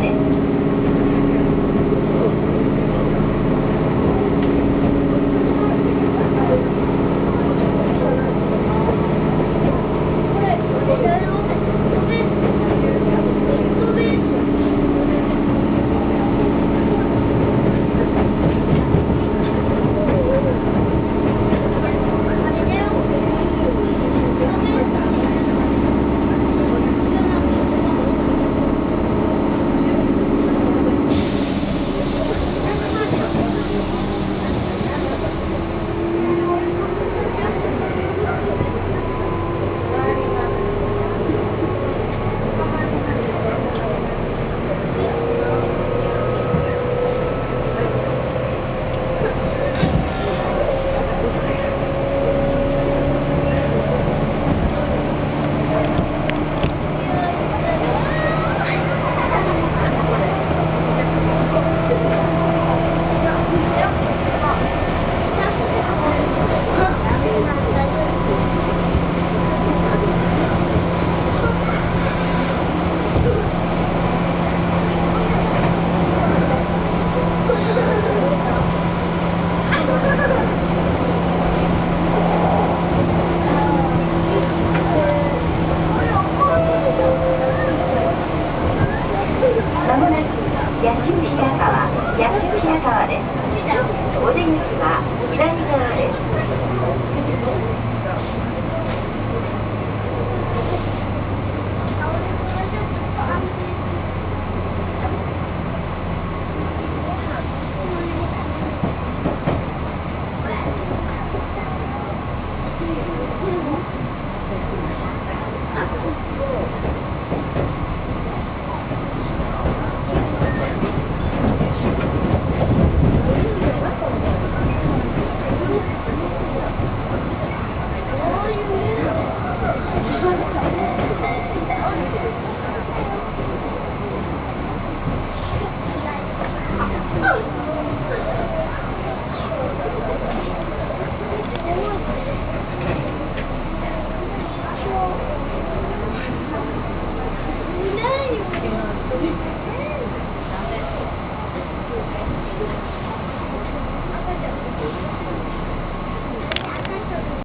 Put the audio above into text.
sociales. 新平川八潮平川です。お出口は